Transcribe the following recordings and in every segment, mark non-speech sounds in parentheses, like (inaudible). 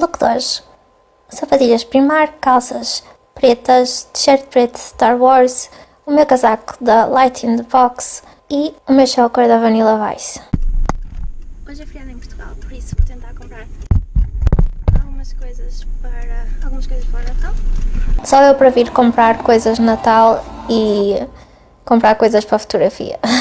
Look de hoje. Sapatilhas Primark, calças pretas, t-shirt preto Star Wars, o meu casaco da Light in the Box e o meu choker da Vanilla Vice. Hoje é feriado em Portugal, por isso vou tentar comprar algumas coisas para algumas coisas para o Natal. Só eu para vir comprar coisas de Natal e comprar coisas para fotografia. (laughs)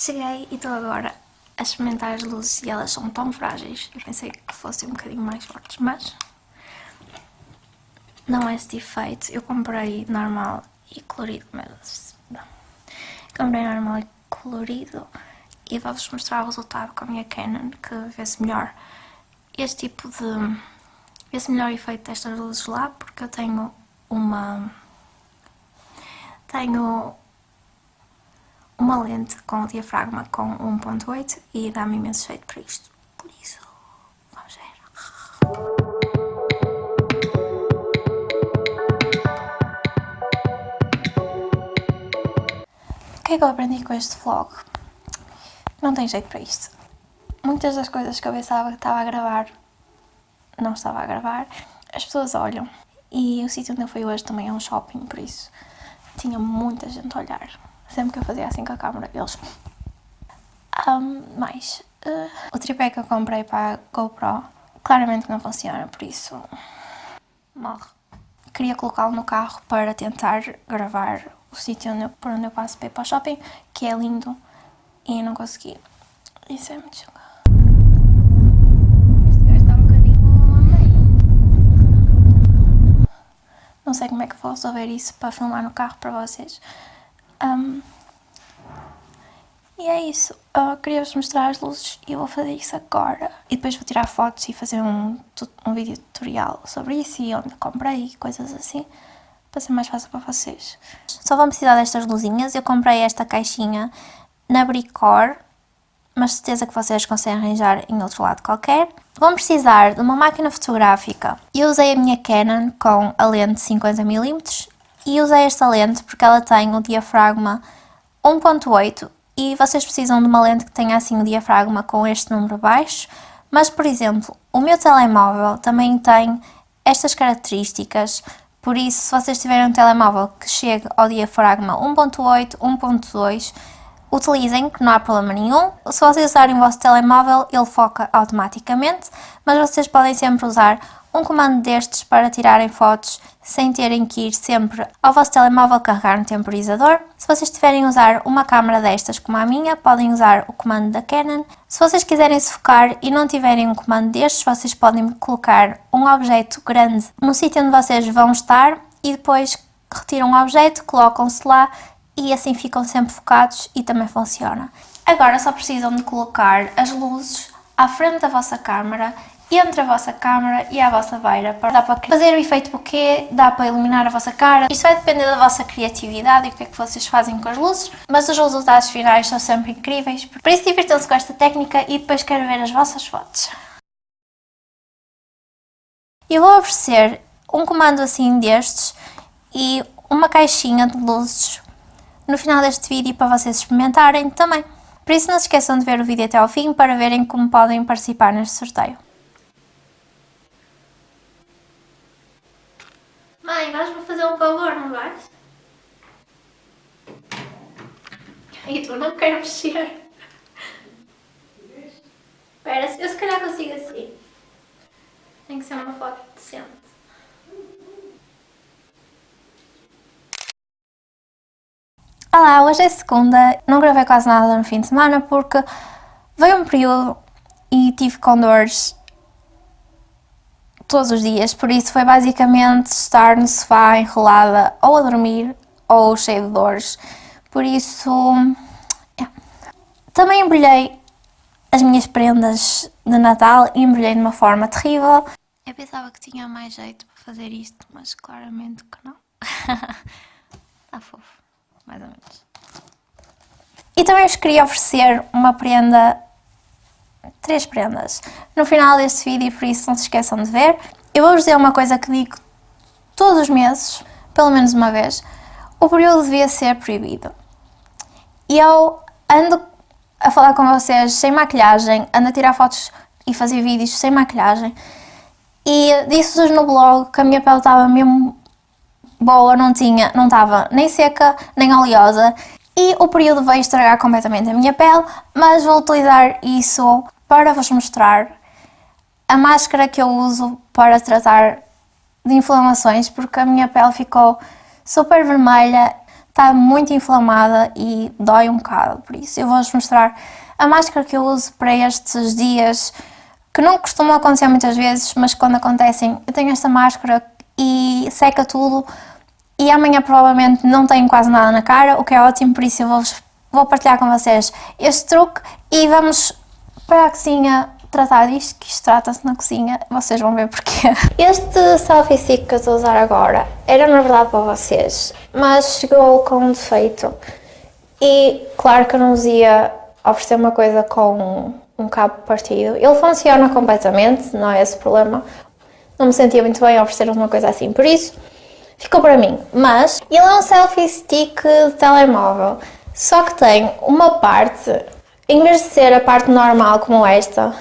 Cheguei e estou agora a experimentar as luzes e elas são tão frágeis. Eu pensei que fossem um bocadinho mais fortes, mas não é esse efeito. Eu comprei normal e colorido, mas não. Comprei normal e colorido e vou-vos mostrar o resultado com a minha Canon, que vê-se melhor este tipo de... vê-se melhor efeito destas luzes lá, porque eu tenho uma... tenho uma lente com o diafragma com 1.8 e dá-me imenso jeito para isto. Por isso, vamos ver. O que é que eu aprendi com este vlog? Não tem jeito para isto. Muitas das coisas que eu pensava que estava a gravar, não estava a gravar. As pessoas olham. E o sítio onde eu fui hoje também é um shopping, por isso tinha muita gente a olhar. Sempre que eu fazia assim com a câmera, eles... Um, mais, uh, o tripé que eu comprei para a GoPro claramente não funciona, por isso morre. Queria colocá-lo no carro para tentar gravar o sítio onde por onde eu passo para ir para o shopping, que é lindo, e não consegui. Isso é muito chocado. Este gajo está um bocadinho a meio. Não sei como é que vou resolver isso para filmar no carro para vocês. Um, e é isso, eu queria-vos mostrar as luzes e vou fazer isso agora. E depois vou tirar fotos e fazer um, um vídeo tutorial sobre isso e onde comprei e coisas assim. Para ser mais fácil para vocês. Só vão precisar destas luzinhas. Eu comprei esta caixinha na Bricor. Mas certeza que vocês conseguem arranjar em outro lado qualquer. Vão precisar de uma máquina fotográfica. Eu usei a minha Canon com a lente 50mm e usei esta lente porque ela tem o diafragma 1.8 e vocês precisam de uma lente que tenha assim o diafragma com este número baixo, mas por exemplo, o meu telemóvel também tem estas características, por isso se vocês tiverem um telemóvel que chegue ao diafragma 1.8, 1.2, utilizem, que não há problema nenhum. Se vocês usarem o vosso telemóvel, ele foca automaticamente, mas vocês podem sempre usar um comando destes para tirarem fotos sem terem que ir sempre ao vosso telemóvel carregar no temporizador. Se vocês tiverem a usar uma câmera destas como a minha, podem usar o comando da Canon. Se vocês quiserem se focar e não tiverem um comando destes, vocês podem colocar um objeto grande no sítio onde vocês vão estar e depois retiram o objeto, colocam-se lá e assim ficam sempre focados e também funciona. Agora só precisam de colocar as luzes à frente da vossa câmera entre a vossa câmera e a vossa beira. Dá para fazer o efeito bokeh, dá para iluminar a vossa cara. Isto vai depender da vossa criatividade e o que é que vocês fazem com as luzes, mas os resultados finais são sempre incríveis. Por isso divirtam-se com esta técnica e depois quero ver as vossas fotos. Eu vou oferecer um comando assim destes e uma caixinha de luzes no final deste vídeo para vocês experimentarem também. Por isso não se esqueçam de ver o vídeo até ao fim para verem como podem participar neste sorteio. Mãe, vais-me fazer um favor, não vais? E tu não quero mexer. Espera, eu se calhar consigo assim. Tem que ser uma foto decente. Olá, hoje é segunda, não gravei quase nada no fim de semana porque veio um período e tive com dores todos os dias, por isso foi basicamente estar no sofá enrolada ou a dormir ou cheia de dores, por isso é. também embrulhei as minhas prendas de Natal e embrulhei de uma forma terrível. Eu pensava que tinha mais jeito para fazer isto, mas claramente que não. Está (laughs) fofo, mais ou menos. E também vos queria oferecer uma prenda três prendas no final deste vídeo, por isso não se esqueçam de ver. Eu vou-vos dizer uma coisa que digo todos os meses, pelo menos uma vez. o período devia ser proibido. E eu ando a falar com vocês sem maquilhagem, ando a tirar fotos e fazer vídeos sem maquilhagem. E disse-vos no blog que a minha pele estava mesmo boa, não tinha, não estava nem seca, nem oleosa. E o período veio estragar completamente a minha pele, mas vou utilizar isso para vos mostrar a máscara que eu uso para tratar de inflamações, porque a minha pele ficou super vermelha, está muito inflamada e dói um bocado, por isso eu vou-vos mostrar a máscara que eu uso para estes dias, que não costumam acontecer muitas vezes, mas quando acontecem eu tenho esta máscara e seca tudo e amanhã provavelmente não tenho quase nada na cara, o que é ótimo, por isso eu vou, vou partilhar com vocês este truque e vamos para a cozinha tratar disto, que isto trata-se na cozinha, vocês vão ver porquê. (laughs) Este selfie stick que eu estou a usar agora era na verdade para vocês, mas chegou com um defeito e claro que eu não vos ia oferecer uma coisa com um cabo partido. Ele funciona completamente, não é esse o problema. Não me sentia muito bem a oferecer uma coisa assim, por isso ficou para mim. Mas ele é um selfie stick de telemóvel, só que tem uma parte, em vez de ser a parte normal como esta,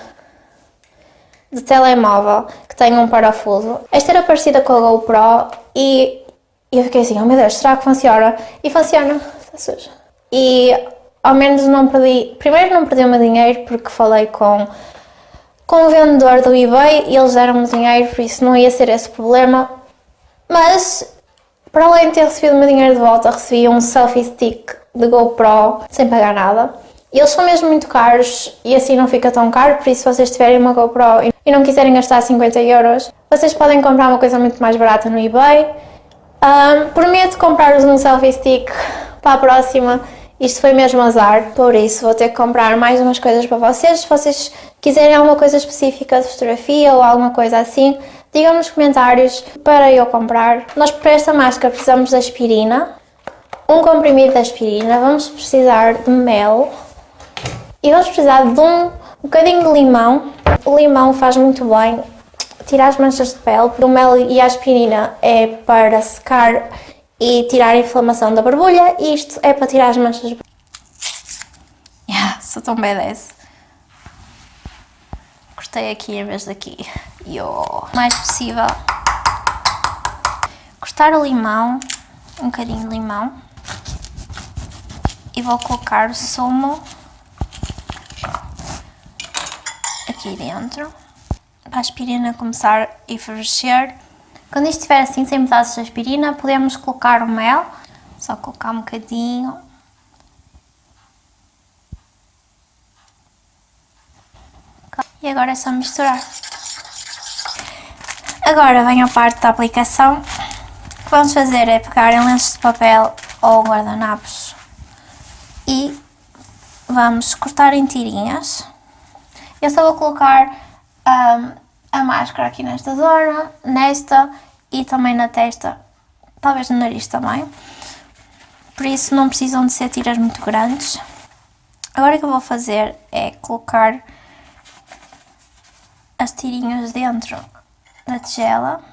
de telemóvel, que tem um parafuso, esta era parecida com a GoPro e eu fiquei assim, oh meu Deus, será que funciona? E funciona, está sujo. E ao menos não perdi, primeiro não perdi o meu dinheiro porque falei com com o vendedor do eBay e eles deram-me dinheiro, por isso não ia ser esse problema. Mas, para além de ter recebido o meu dinheiro de volta, recebi um selfie stick de GoPro sem pagar nada. Eles são mesmo muito caros e assim não fica tão caro, por isso se vocês tiverem uma GoPro e não quiserem gastar 50 euros, vocês podem comprar uma coisa muito mais barata no eBay. Um, prometo comprar-vos um selfie stick para a próxima, isto foi mesmo azar, por isso vou ter que comprar mais umas coisas para vocês. Se vocês quiserem alguma coisa específica de fotografia ou alguma coisa assim, Digam nos comentários para eu comprar. Nós para esta máscara precisamos de aspirina, um comprimido de aspirina, vamos precisar de mel e vamos precisar de um bocadinho de limão. O limão faz muito bem, tira as manchas de pele. O mel e a aspirina é para secar e tirar a inflamação da borbulha e isto é para tirar as manchas de pele. (laughs) Yeah, sou tão badass cortei aqui em vez daqui. E o mais possível cortar o limão, um bocadinho de limão. E vou colocar o sumo aqui dentro. Para a aspirina começar a enfervecer. Quando isto estiver assim, sem pedaços de aspirina, podemos colocar o mel. Só colocar um bocadinho E agora é só misturar. Agora vem a parte da aplicação. O que vamos fazer é pegar em lenços de papel ou guardanapos e vamos cortar em tirinhas. Eu só vou colocar um, a máscara aqui nesta zona, nesta e também na testa, talvez no nariz também. Por isso não precisam de ser tiras muito grandes. Agora o que eu vou fazer é colocar as tirinhas dentro da tigela.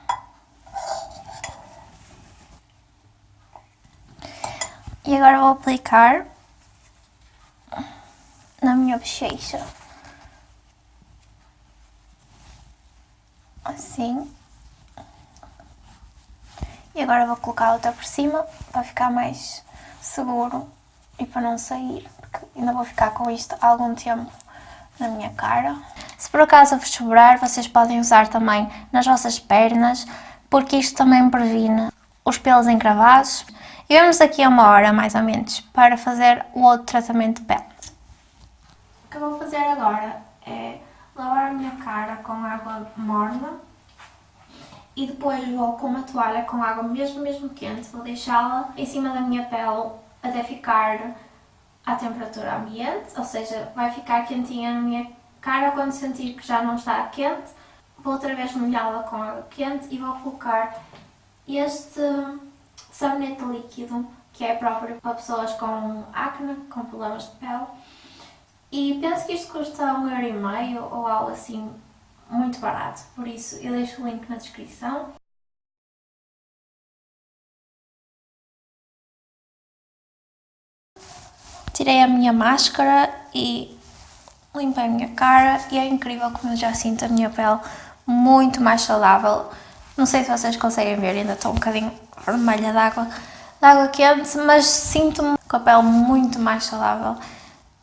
E agora vou aplicar na minha bochecha. Assim. E agora vou colocar outra por cima para ficar mais seguro e para não sair, porque ainda vou ficar com isto algum tempo na minha cara. Se por acaso vos sobrar, vocês podem usar também nas vossas pernas, porque isto também previne os pelos encravados. E vamos daqui a uma hora, mais ou menos, para fazer o outro tratamento de pele. O que eu vou fazer agora é lavar a minha cara com água morna e depois vou com uma toalha com água mesmo, mesmo quente, vou deixá-la em cima da minha pele até ficar à temperatura ambiente, ou seja, vai ficar quentinha na minha cara quando sentir que já não está quente, vou outra vez molhá-la com água quente e vou colocar este sabonete líquido que é próprio para pessoas com acne, com problemas de pele. E penso que isto custa um euro e meio ou algo assim muito barato, por isso eu deixo o link na descrição. Tirei a minha máscara e limpei a minha cara e é incrível como eu já sinto a minha pele muito mais saudável. Não sei se vocês conseguem ver, ainda estou um bocadinho vermelha d'água água quente, mas sinto-me com a pele muito mais saudável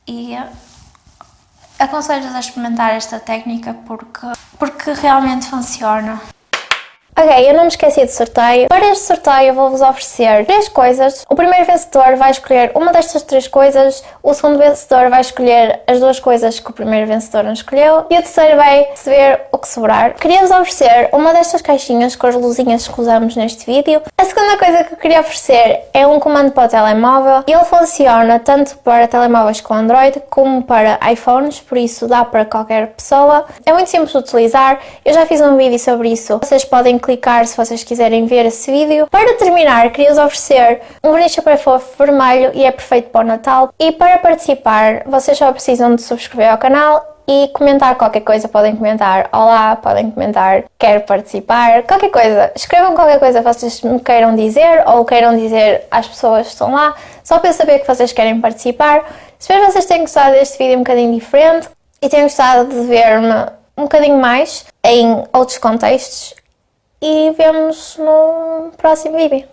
e aconselho-vos a experimentar esta técnica porque, porque realmente funciona. Ok, eu não me esqueci do sorteio. Para este sorteio eu vou-vos oferecer três coisas. O primeiro vencedor vai escolher uma destas três coisas, o segundo vencedor vai escolher as duas coisas que o primeiro vencedor não escolheu e o terceiro vai receber o que sobrar. Queria-vos oferecer uma destas caixinhas com as luzinhas que usamos neste vídeo. A segunda coisa que eu queria oferecer é um comando para o telemóvel. Ele funciona tanto para telemóveis com Android como para iPhones, por isso dá para qualquer pessoa. É muito simples de utilizar, eu já fiz um vídeo sobre isso. Vocês podem clicar se vocês quiserem ver esse vídeo. Para terminar, queria-vos oferecer um verniz super fofo vermelho e é perfeito para o Natal. E para participar, vocês só precisam de subscrever ao canal e comentar qualquer coisa, podem comentar olá, podem comentar quero participar, qualquer coisa, escrevam qualquer coisa que vocês me queiram dizer ou queiram dizer às pessoas que estão lá, só para eu saber que vocês querem participar. Espero que vocês tenham gostado deste vídeo um bocadinho diferente e tenham gostado de ver-me um bocadinho mais em outros contextos e vemos no próximo vídeo.